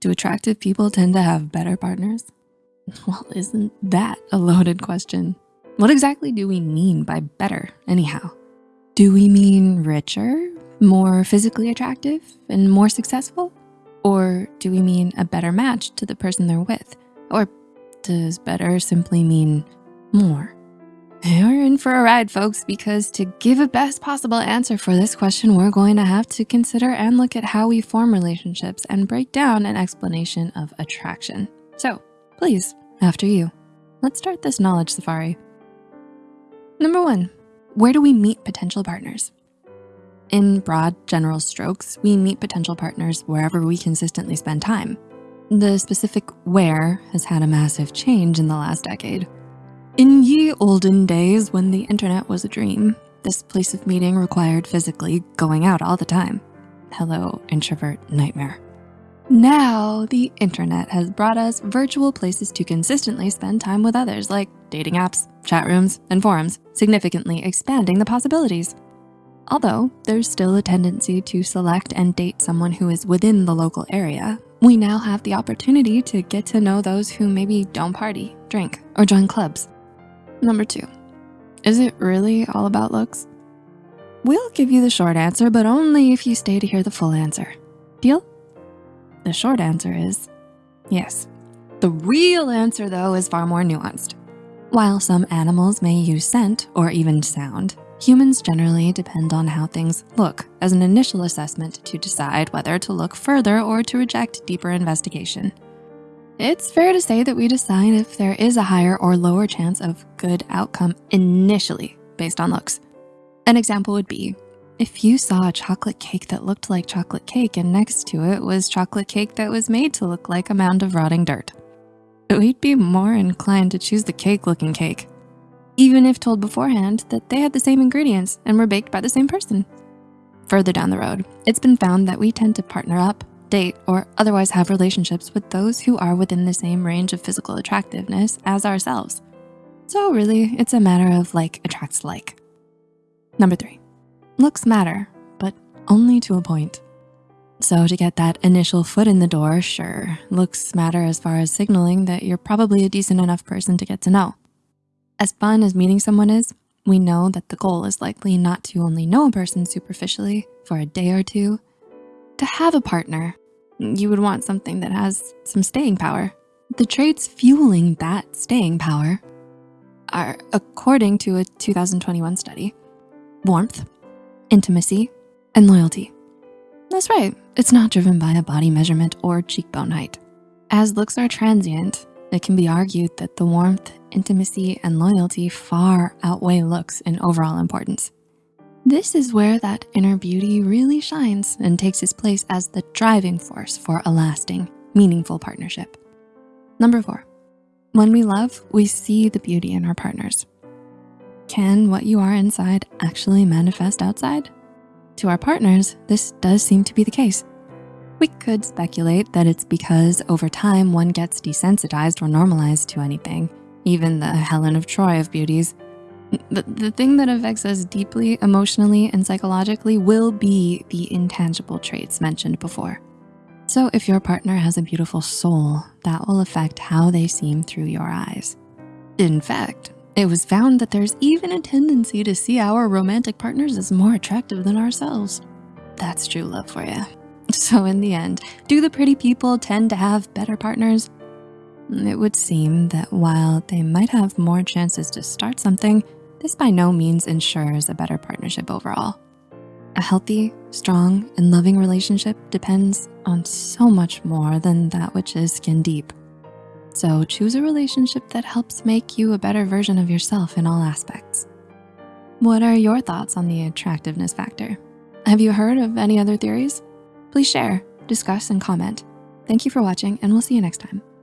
Do attractive people tend to have better partners? Well, isn't that a loaded question? What exactly do we mean by better anyhow? Do we mean richer, more physically attractive, and more successful? Or do we mean a better match to the person they're with? Or does better simply mean more? You're in for a ride, folks, because to give a best possible answer for this question, we're going to have to consider and look at how we form relationships and break down an explanation of attraction. So please, after you, let's start this knowledge safari. Number one, where do we meet potential partners? In broad general strokes, we meet potential partners wherever we consistently spend time. The specific where has had a massive change in the last decade. In ye olden days when the internet was a dream, this place of meeting required physically going out all the time. Hello, introvert nightmare. Now, the internet has brought us virtual places to consistently spend time with others like dating apps, chat rooms, and forums, significantly expanding the possibilities. Although there's still a tendency to select and date someone who is within the local area, we now have the opportunity to get to know those who maybe don't party, drink, or join clubs. Number two, is it really all about looks? We'll give you the short answer, but only if you stay to hear the full answer. Deal? The short answer is yes. The real answer though is far more nuanced. While some animals may use scent or even sound, humans generally depend on how things look as an initial assessment to decide whether to look further or to reject deeper investigation. It's fair to say that we decide if there is a higher or lower chance of good outcome initially based on looks. An example would be, if you saw a chocolate cake that looked like chocolate cake and next to it was chocolate cake that was made to look like a mound of rotting dirt, we'd be more inclined to choose the cake looking cake, even if told beforehand that they had the same ingredients and were baked by the same person. Further down the road, it's been found that we tend to partner up date, or otherwise have relationships with those who are within the same range of physical attractiveness as ourselves. So really, it's a matter of like attracts like. Number three, looks matter, but only to a point. So to get that initial foot in the door, sure, looks matter as far as signaling that you're probably a decent enough person to get to know. As fun as meeting someone is, we know that the goal is likely not to only know a person superficially for a day or two, to have a partner, you would want something that has some staying power. The traits fueling that staying power are, according to a 2021 study, warmth, intimacy, and loyalty. That's right, it's not driven by a body measurement or cheekbone height. As looks are transient, it can be argued that the warmth, intimacy, and loyalty far outweigh looks in overall importance. This is where that inner beauty really shines and takes its place as the driving force for a lasting, meaningful partnership. Number four, when we love, we see the beauty in our partners. Can what you are inside actually manifest outside? To our partners, this does seem to be the case. We could speculate that it's because over time one gets desensitized or normalized to anything, even the Helen of Troy of beauties, the, the thing that affects us deeply emotionally and psychologically will be the intangible traits mentioned before. So if your partner has a beautiful soul, that will affect how they seem through your eyes. In fact, it was found that there's even a tendency to see our romantic partners as more attractive than ourselves. That's true love for you. So in the end, do the pretty people tend to have better partners? It would seem that while they might have more chances to start something, this by no means ensures a better partnership overall. A healthy, strong, and loving relationship depends on so much more than that which is skin deep. So choose a relationship that helps make you a better version of yourself in all aspects. What are your thoughts on the attractiveness factor? Have you heard of any other theories? Please share, discuss, and comment. Thank you for watching and we'll see you next time.